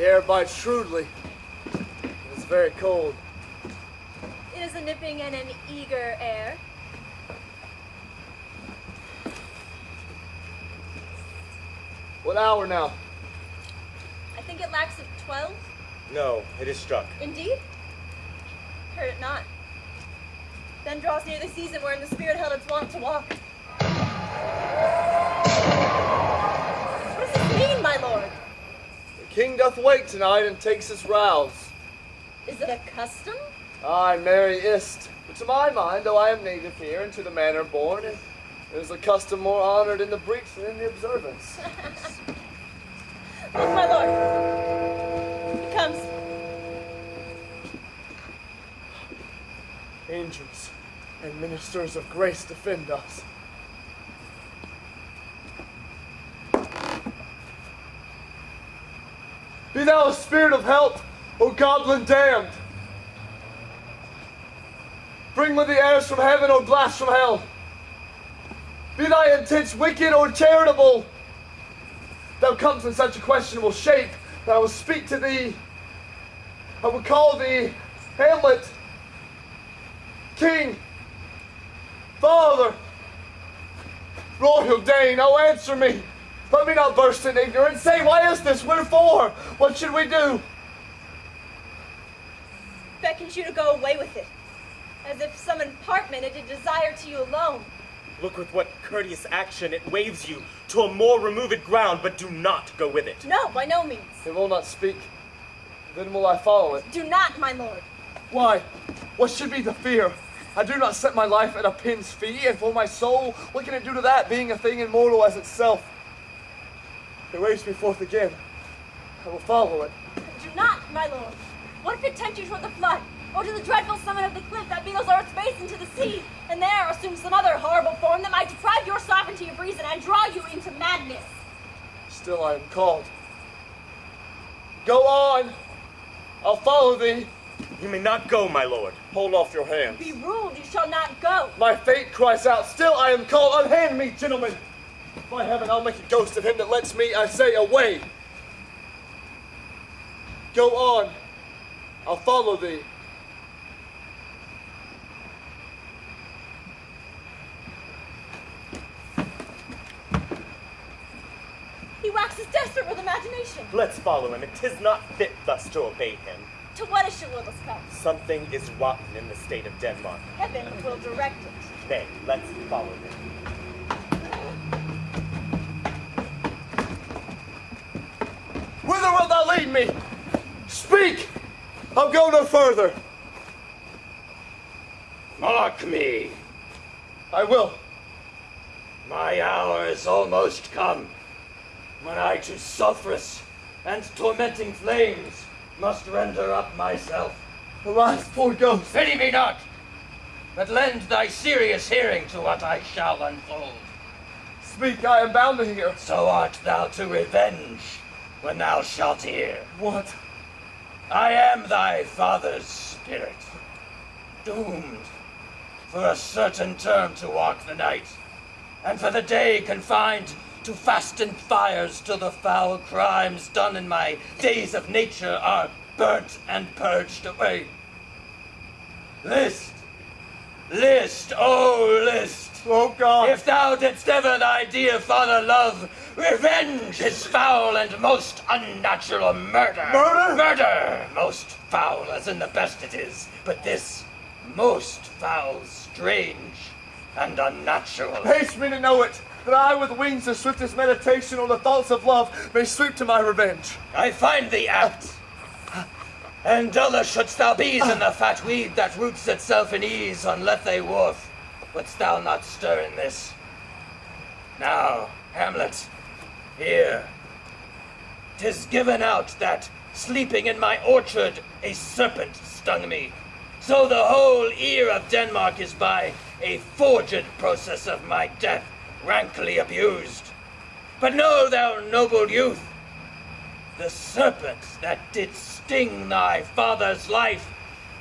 The air bites shrewdly. It's very cold. It is a nipping and an eager air. What hour now? I think it lacks of twelve. No, it is struck. Indeed? Heard it not. Then draws near the season wherein the spirit held its wont to walk. What does this mean, my lord? The king doth wake tonight and takes his rouse. Is it a custom? Aye, merry ist. But to my mind, though I am native here and to the manor born, it is a custom more honored in the breach than in the observance. Look, my lord. He comes. Angels and ministers of grace defend us. Be thou a spirit of help, O goblin damned! Bring with the airs from heaven, O blast from hell! Be thy intents wicked or charitable! Thou comes in such a questionable shape that I will speak to thee. I will call thee Hamlet, King, Father, Royal Dane, oh answer me. Let me not burst in ignorance. Say, why is this? Wherefore? What should we do? Beckons you to go away with it. As if some impartment it did desire to you alone. Look with what courteous action it waves you to a more removed ground, but do not go with it. No, by no means. It will not speak. Then will I follow it. Do not, my lord. Why? What should be the fear? I do not set my life at a pin's fee, and for my soul, what can it do to that, being a thing immortal as itself? It waves me forth again. I will follow it. Do not, my lord. What if it tempt you toward the flood, or to the dreadful summit of the cliff that beetles earth's base into the sea, and there assume some other horrible form that might deprive your sovereignty of reason and draw you into madness? Still I am called. Go on! I'll follow thee. You may not go, my lord. Hold off your hands. Be ruled, you shall not go. My fate cries out, still I am called. Unhand me, gentlemen. By heaven, I'll make a ghost of him that lets me, I say, away. Go on. I'll follow thee. He waxes desperate with imagination. Let's follow him. It is not fit thus to obey him. To what issue will this come? Something is rotten in the state of Denmark. Heaven will direct it. Nay, let's follow him. Wilt thou lead me? Speak! I'll go no further. Mark me. I will. My hour is almost come, when I to sulphurous and tormenting flames must render up myself. Alas, poor ghost. Pity me not, but lend thy serious hearing to what I shall unfold. Speak, I am bound to hear. So art thou to revenge when thou shalt hear. What? I am thy father's spirit, doomed for a certain term to walk the night, and for the day confined to fasten fires till the foul crimes done in my days of nature are burnt and purged away. List, list, oh list, Oh God. if thou didst ever thy dear father love, revenge his foul and most unnatural murder. Murder? Murder! Most foul, as in the best it is, but this most foul, strange, and unnatural. Haste me to know it, that I with wings of swiftest meditation on the thoughts of love may sweep to my revenge. I find thee apt. And duller shouldst thou be than the fat weed that roots itself in ease on Lethe wharf. Wouldst thou not stir in this? Now, Hamlet, here. Tis given out that, sleeping in my orchard, a serpent stung me. So the whole ear of Denmark is by a forged process of my death rankly abused. But know thou, noble youth, the serpent that did sting thy father's life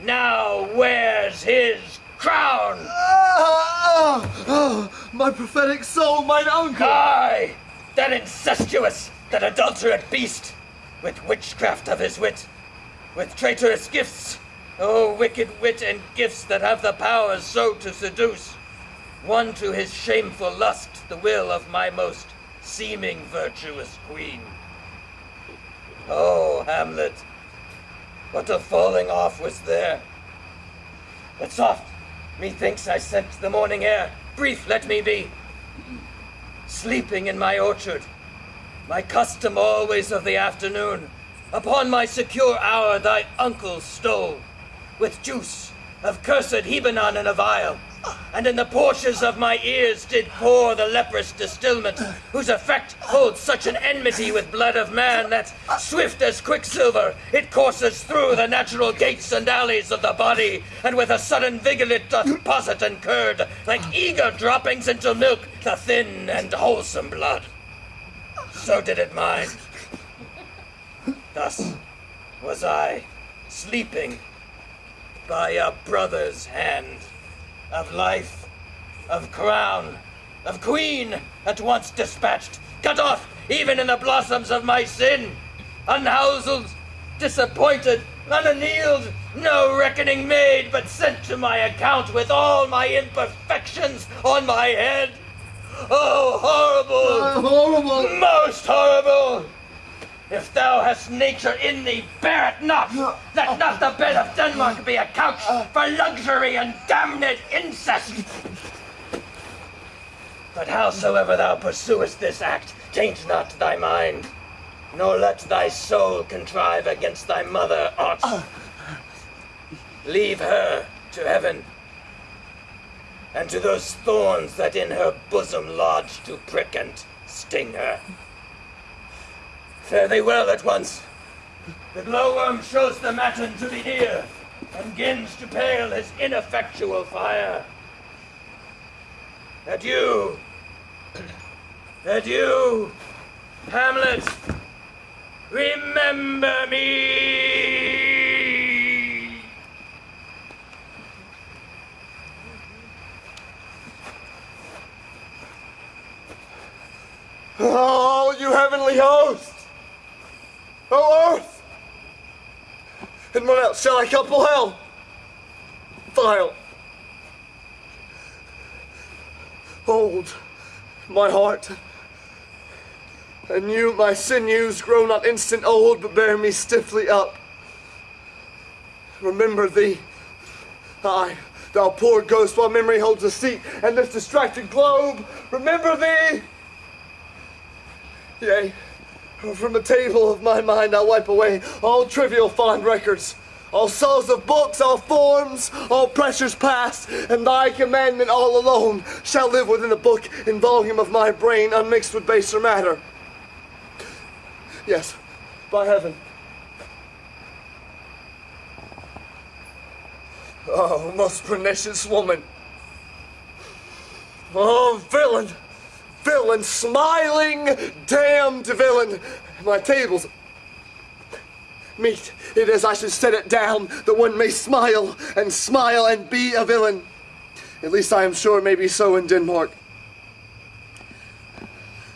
now wears his crown. Ah, ah, my prophetic soul, mine uncle. Aye, that incestuous, that adulterate beast. with witchcraft of his wit, with traitorous gifts, oh wicked wit and gifts that have the power so to seduce, won to his shameful lust the will of my most seeming virtuous queen. Oh, Hamlet, what a falling off was there! But soft, methinks I scent the morning air. Brief let me be. Sleeping in my orchard, my custom always of the afternoon, upon my secure hour thy uncle stole, with juice of cursed Hebanon in a vial, and in the porches of my ears did pour the leprous distilment, whose effect holds such an enmity with blood of man that, swift as quicksilver, it courses through the natural gates and alleys of the body, and with a sudden vigor it doth posset and curd, like eager droppings into milk, the thin and wholesome blood. So did it mine. Thus was I sleeping by a brother's hand of life, of crown, of queen, at once dispatched, cut off even in the blossoms of my sin, unhouselled, disappointed, unannealed, no reckoning made, but sent to my account with all my imperfections on my head. Oh, horrible! Oh, horrible! Most horrible! If thou hast nature in thee, bear it not! Let not the bed of Denmark be a couch uh. for luxury and damned incest! But howsoever thou pursuest this act, taint not thy mind, nor let thy soul contrive against thy mother aught. Leave her to heaven, and to those thorns that in her bosom lodge to prick and sting her. Fare thee well at once. The glowworm shows the matin to be near, and gins to pale his ineffectual fire. Adieu. Adieu, Hamlet. Remember me. Oh, you heavenly host! Oh, earth! And what else shall I couple hell? Vile. Hold my heart. And you, my sinews, grow not instant old, but bear me stiffly up. Remember thee. Aye, thou poor ghost, while memory holds a seat, and this distracted globe, remember thee! Yea, from the table of my mind I'll wipe away all trivial fond records, all souls of books, all forms, all pressures past, and thy commandment all alone shall live within the book and volume of my brain, unmixed with baser matter. Yes, by heaven. Oh, most pernicious woman. Oh, villain! Villain, smiling, damned villain! My table's meet it as I should set it down, that one may smile and smile and be a villain. At least I am sure it may be so in Denmark.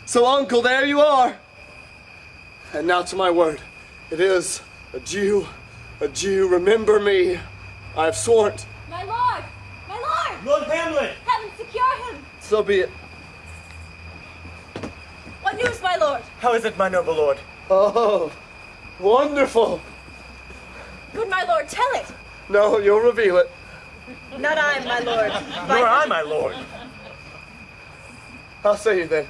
So, uncle, there you are. And now to my word. It is adieu, adieu, remember me. I have sworn. My lord! My lord! Lord Hamlet! Heaven, secure him! So be it. What news, my lord? How is it, my noble lord? Oh, wonderful. Good my lord, tell it! No, you'll reveal it. Not I, my lord. Nor I, my lord. I'll say you then.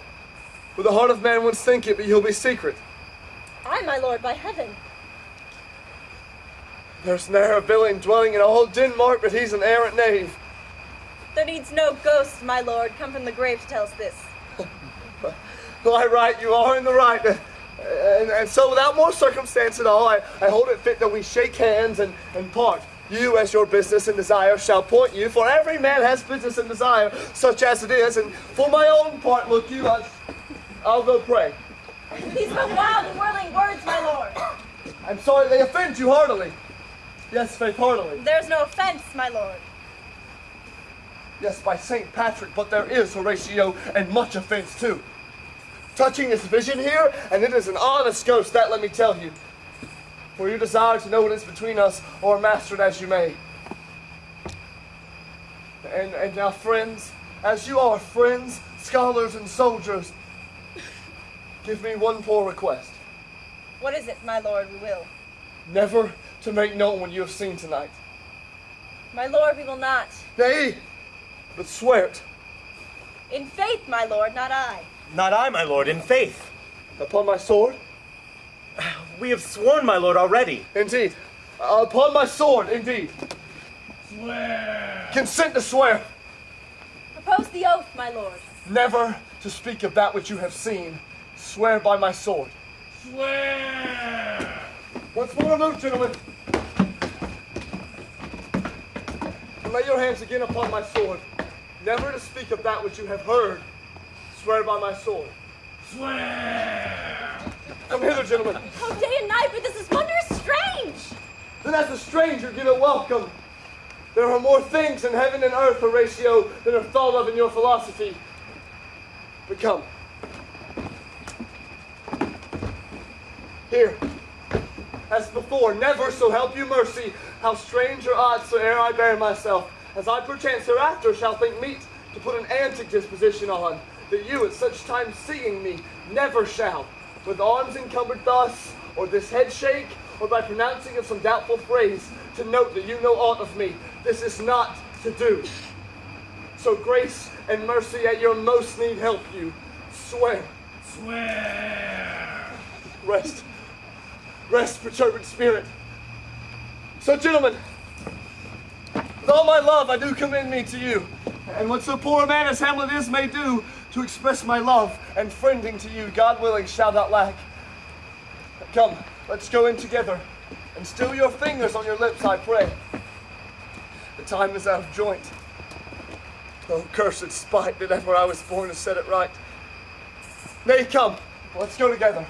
With the heart of man would think it, but you'll be secret. I, my lord, by heaven. There's ne'er a villain dwelling in all Denmark, but he's an errant knave. There needs no ghost, my lord, come from the grave to tell us this. Why, right, you are in the right. And, and so, without more circumstance at all, I, I hold it fit that we shake hands and, and part. You, as your business and desire, shall point you, for every man has business and desire, such as it is. And for my own part, look you, I, I'll go pray. These but wild and whirling words, my lord. I'm sorry they offend you heartily. Yes, faith, heartily. There's no offense, my lord. Yes, by St. Patrick, but there is, Horatio, and much offense too. Touching this vision here, and it is an honest ghost, that let me tell you. For you desire to know what is between us, or master it as you may. And, and now, friends, as you are friends, scholars, and soldiers, give me one poor request. What is it, my lord? We will. Never to make known what you have seen tonight. My lord, we will not. Nay, but swear it. In faith, my lord, not I. Not I, my lord, in faith. Upon my sword? We have sworn, my lord, already. Indeed. Uh, upon my sword, indeed. Swear. Consent to swear. Propose the oath, my lord. Never to speak of that which you have seen. Swear by my sword. Swear! Once more, note, gentlemen. Lay your hands again upon my sword. Never to speak of that which you have heard. Swear by my sword. Swear! Come hither, gentlemen. Oh, day and night, but this is wondrous strange. Then as a stranger, give it welcome. There are more things in heaven and earth, Horatio, than are thought of in your philosophy. But come. Here. As before, never so help you mercy, how strange or odd soe'er I bear myself, as I perchance hereafter shall think meet to put an antic disposition on, that you at such times seeing me never shall, with arms encumbered thus, or this head shake, or by pronouncing of some doubtful phrase, to note that you know aught of me. This is not to do. So grace and mercy at your most need help you. Swear. Swear! Rest. Rest, perturbed spirit. So, gentlemen, with all my love, I do commend me to you. And what so poor a man as Hamlet is may do to express my love and friending to you, God willing, shall not lack. Come, let's go in together. And still your fingers on your lips, I pray. The time is out of joint. Oh, cursed spite that ever I was born to set it right. Nay, come, let's go together.